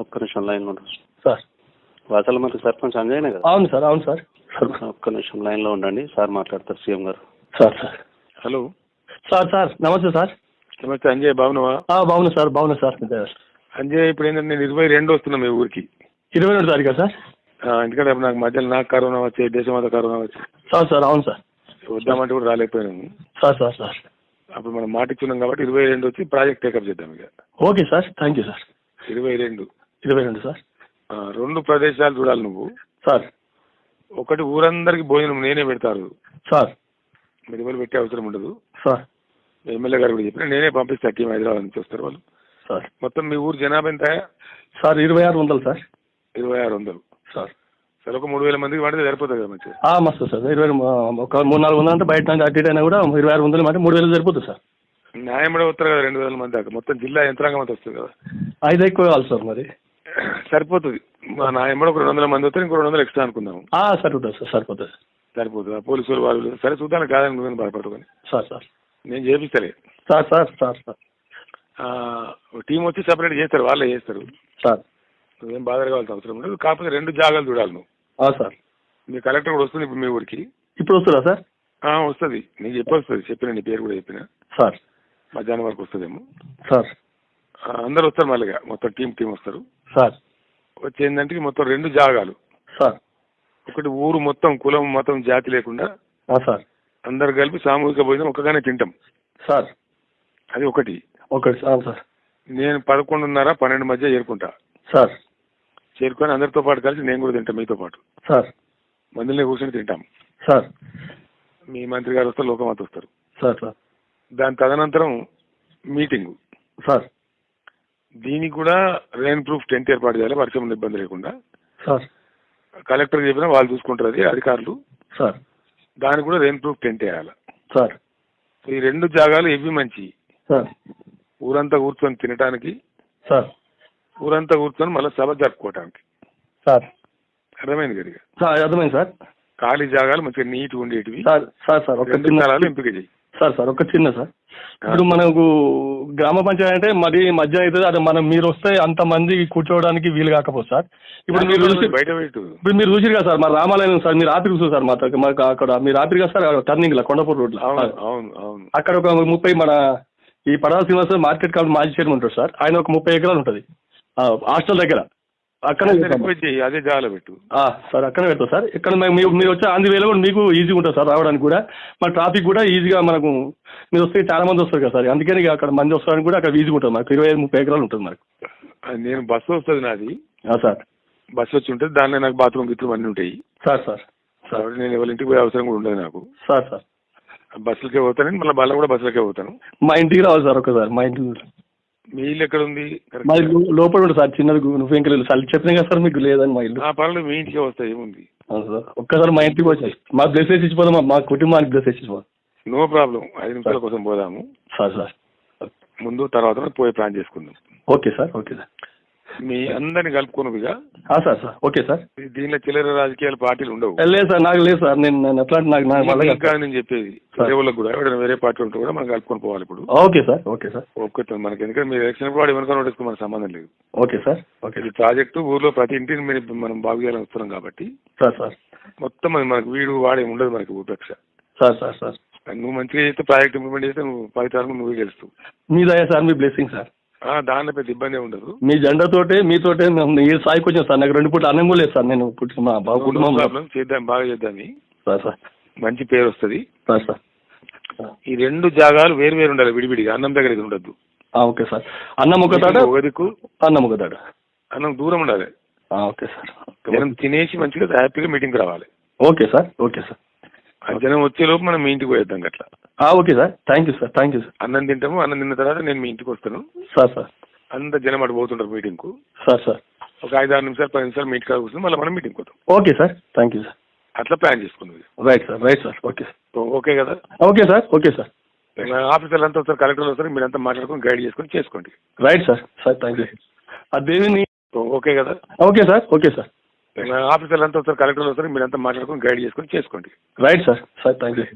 ఒక్క నిమిషం లైన్ ఉండదు సార్. వాసల మరి సర్పంచ్ అంజయ్యనే కదా? అవును సార్ అవును సార్. ఒక్క నిమిషం లైన్లో ఉండండి. సార్ మాట్లాడతారు సీఎం గారు. Sir sir. Hello. Sir sir నమస్తే సార్. నమస్తే అంజయ్ బాగున్నావా? ఆ, బాగున్నా సార్ బాగున్నా సార్ అంజయ్ ఇప్పుడు ఏంటంటే నేను ఇరవై రెండు వస్తున్నా మీ ఊరికి. ఇరవై రెండు తారీఖా సార్? ఎందుకంటే నాకు మధ్యలో నాకు కరోనా వచ్చి దేశమంతా కరోనా వచ్చి. సార్ సార్ అవును సార్. వద్దామంటే కూడా రాలేకపోయాను. Sir sir sir. అప్పుడు మనం మాట ఇచ్చున్నాం కాబట్టి ఇరవై రెండు వచ్చి ప్రాజెక్ట్ టేకప్ చేద్దాం ఇక. Okay sir thank you sir. ఇరవై రెండు. ఇరవై రెండు సార్. రెండు ప్రదేశాలు చూడాలి నువ్వు. సార్. ఒకటి ఊరందరికి భోజనం నేనే పెడతారు. సార్. ఎవరు పెట్టే అవసరం ఉండదు. సార్. ఎమ్మెల్యే గారు కూడా చెప్పిన నేనే పంపిస్తా టీం హైదరాబాద్ నుంచి వస్తారు వాళ్ళు. సార్. మొత్తం మీ ఊరు జనాభా ఎంత? సార్ ఇరవై ఆరు వందలు సార్. ఇరవై ఆరు వందలు. సార్. సరే ఒక మూడు వేల మందికి పడితే సరిపోతుంది కదా మంచిగా? ఆ, మస్తు సార్. ఇరవై ఒక మూడు నాలుగు వందలు అంటే బయట నుంచి అటు ఇటు అయినా కూడా ఇరవై ఆరు వందలు అంటే మూడు వేలు సరిపోతుంది సార్. న్యాయం కూడా వస్తారు కదా రెండు వేల మంది దాకా. మొత్తం జిల్లా యంత్రాంగం అంతా వస్తుంది కదా. ఐదు ఎక్కువ కావాలి సార్ మరి. సరిపోతుంది. మా నా ఎంబడి ఒక రెండు వందల మంది వస్తే ఇంకో రెండు వందలు ఎక్స్ట్రా అనుకుందాం సరిపోతుంది సార్ సరిపోతుంది. సరిపోతుంది. పోలీసులు వాళ్ళు సరే చూద్దాం కాదని భయపడుకొని సార్ సార్. నేను చేపిస్తలే. Sir sir sir sir. Team వచ్చి సపరేట్ చేస్తారు వాళ్ళే చేస్తారు. సార్. నువ్వేం బాధ కావాల్సిన అవసరం ఉండదు కాకపోతే రెండు జాగాలు చూడాలి నువ్వు. సార్. మీ కలెక్టర్ కూడా వస్తుంది ఇప్పుడు మీ ఊరికి. ఇప్పుడు వస్తుందా సార్? వస్తుంది. నీకు చెప్పి వస్తుంది చెప్పిన నీ పేరు కూడా చెప్పిన. సార్. మధ్యాహ్నం వరకు వస్తుందేమో. సార్. అందరు వస్తారు మళ్ళీగా. మొత్తం టీం టీం వస్తారు. సార్. వచ్చి ఏంటంటే మొత్తం రెండు జాగాలు. సార్. ఒకటి ఊరు మొత్తం కులం మతం జాతి లేకుండా సార్. అందరు కలిపి సామూహిక భోజనం ఒక్కగానే తింటాం. సార్. అది ఒకటి. ఒకటి సార్ సార్. నేను పదకొండున్నర పన్నెండు మధ్య చేరుకుంటా. సార్. చేరుకొని అందరితో పాటు కలిసి నేను కూడా తింటాం మీతో పాటు. సార్. మందులనే కూర్చొని తింటాం. సార్. మీ మంత్రి గారు వస్తారు లోకమాత వస్తారు. Sir sir. దాని తదనంతరం మీటింగ్. సార్. దీనికి కూడా రెయిన్ ప్రూఫ్ టెంట్ ఏర్పాటు చేయాలి వర్షం ఇబ్బంది లేకుండా. సార్. కలెక్టర్ చెప్పినా వాళ్ళు చూసుకుంటారు అది అధికారులు. సార్. దానికి కూడా రెయిన్ ప్రూఫ్ టెంట్ వేయాలి. సార్. ఈ రెండు జాగాలు ఇవి మంచి? సార్. ఊరంతా కూర్చొని తినడానికి సార్. ఊరంతా కూర్చొని మళ్ళీ సభ జరుపుకోవడానికి సార్. అర్థమైంది కదా. సార్ అర్థమైంది సార్. ఖాళీ జాగాలు మంచిగా నీట్ ఉండేటివి. సార్ సార్ సార్ ఒక ఎంపిక చేయి. సార్ సార్ ఒక చిన్న సార్. ఇప్పుడు మనకు గ్రామ పంచాయతీ అంటే మరి మధ్య అవుతుంది. అదే మనం మీరు వస్తే అంత మంది కూర్చోవడానికి వీలు కాకపోతే సార్. ఇప్పుడు మీరు చూసి బయట పెట్టు. ఇప్పుడు మీరు చూసిరు కదా సార్ మా రామాలయం సార్ మీరు రాత్రి చూసారు సార్ మా దగ్గర- మాకు అక్కడ. మీరు రాత్రి కదా సార్ టర్నింగ్లో కొండపూర్ రోడ్లో అక్కడ ఒక ముప్పై మన ఈ పడాల శ్రీనివాస మార్కెట్ కాదు మాజీ చైర్మన్ ఉంటారు సార్. ఆయన ఒక ముప్పై ఎకరాలు ఉంటుంది. హాస్టల్ దగ్గర. అక్కడే అదే అదే జాగాలో పెట్టు ఆ, సార్ అక్కడే పెడతాం సార్. ఇక్కడ మీరు మీరు వచ్చే ఆంధ్ర వేలో కూడా మీకు ఈజీగా ఉంటుంది సార్ రావడానికి కూడా. మన ట్రాఫిక్ కూడా ఈజీగా మనకు మీరు వస్తే చాలా మంది వస్తారు కదా సార్. అందుకని అక్కడ మంది వస్తారని కూడా అక్కడ ఈజీగా ఉంటుంది మనకు. ఇరవై ఐదు ముప్పై ఎకరాలు ఉంటుంది మనకు. అది నేను బస్సు వస్తుంది నాది. ఆ, సార్. బస్సు వచ్చి ఉంటుంది దానిలో నాకు బాత్రూమ్ గిట్లు అన్నీ ఉంటాయి. Sir sir. సార్. నేను ఎవరి ఇంటికి పోయే అవసరం కూడా ఉండదు నాకు. Sir sir. బస్సులకే పోతాను మళ్ళీ బల్ల కూడా బస్సులకే పోతాను. మా ఇంటికి రావాలి సార్ ఒకసారి మా ఇంటికి మీ ఇల్లు ఎక్కడ ఉంది మా ఇల్లు లోపల సార్ చిన్నది నువ్వు ఇంకా లేదు సార్ చెప్పిన కదా సార్ మీకు లేదని మా ఇల్లు. ఆ పనులు మీ ఇంటికే వస్తాయి ఏముంది? అవును సార్. ఒక్కసారి మా ఇంటికి వచ్చాయి మా బ్లెస్ ఇచ్చిపోదాం మా- కుటుంబానికి బ్లెస్ ఇచ్చిపోదాం. No problem. ఐదు నిమిషాల కోసం పోదాము. Sir sir. ముందు తర్వాత పోయి ప్లాన్ చేసుకుందాం. Okay sir okay sir. మీ అందరిని కలుపుకున్నవిగా సార్ సార్. Okay sir. దీనిలో చిల్లర రాజకీయాల పార్టీలు ఉండవు. లేదు సార్ నాకు లేదు సార్. నేను నేను ఎట్లా నాకు. ఇంకా నేను చెప్పేది. వాళ్ళకి కూడా. ఎవరైనా వేరే పార్టీ ఉంటే కూడా మనం కలుపుకొని పోవాలి ఇప్పుడు. Okay sir. Okay sir. ఒక్కటి మనకి ఎందుకంటే మీరు ఎలక్షన్ కూడా ఎవరికైనా నోటీస్కి మనకు సంబంధం లేదు. Okay sir. ఓకే ఇది ప్రాజెక్టు ఊర్లో ప్రతి ఇంటిని మీరు మనం బాగు చేయాలని వస్తున్నాం కాబట్టి సార్ సార్. మొత్తం మనకు వీడు వాడే ఉండదు మనకి ఉపేక్ష సార్ సార్ సార్. నువ్వు మంచిగా చేస్తే ప్రాజెక్ట్ ఇంప్లిమెంట్ చేస్తే నువ్వు ఫలితాలను నువ్వే గెలుస్తావు. మీ దయ సార్ మీ బ్లెస్సింగ్ సార్. దానిలో పెద్ద ఇబ్బంది ఉండదు. మీ జెండాతోటే మీతోటే మేము ఈ స్థాయికి వచ్చాను సార్. నాకు రెండు పూట అన్నం కూడా లేదు సార్. నేను పుట్టిన మా బాబు problem. చేద్దాం బాగా చేద్దాం సార్ సార్. మంచి పేరు వస్తుంది. Sir sir. ఈ రెండు జాగాలు వేరు వేరు ఉండాలి విడివిడిగా. అన్నం దగ్గర ఉండద్దు. Okay sir. అన్నం ఒక తాట ఒక దిక్కు. అన్నం ఒక తాట. అన్నం దూరం ఉండాలి. Okay sir. జనం తినేసి మంచిగా హ్యాపీగా మీటింగ్ రావాలి. Okay sir okay sir. జనం వచ్చే లోపు మనం మీ ఇంటికి పోయేద్దాం అట్లా okay sir. Thank you sir thank you sir అన్నం తింటాము. అన్నం తిన్న తర్వాత నేను మీ ఇంటికి వస్తాను. Sir sir. అంత జనం అటు పోతుంటారు మీటింగ్కు సార్ సార్. ఒక ఐదు ఆరు నిమిషాలు పది నిమిషాలు మీట్ కాడ కూర్చొని మళ్ళీ మనం మీటింగ్ పోతాం. Okay sir. Thank you sir అట్లా ప్లాన్ చేసుకుంది right sir right sir okay sir okay కదా? ఓకే సార్ ఓకే సార్ ఆఫీసర్లు అంతా వస్తారు కలెక్టర్లు వస్తారు మీరంతా మాట్లాడుకొని గైడ్ చేసుకొని చేసుకోండి. Right sir sir thank you ఆ దేవిని ఓకే కదా? ఓకే సార్ ఓకే సార్ ఆఫీసర్లు అంతా వస్తారు కలెక్టర్లు వస్తారు మీరంతా మాట్లాడుకొని గైడ్ చేసుకొని చేసుకోండి. Right sir sir thank you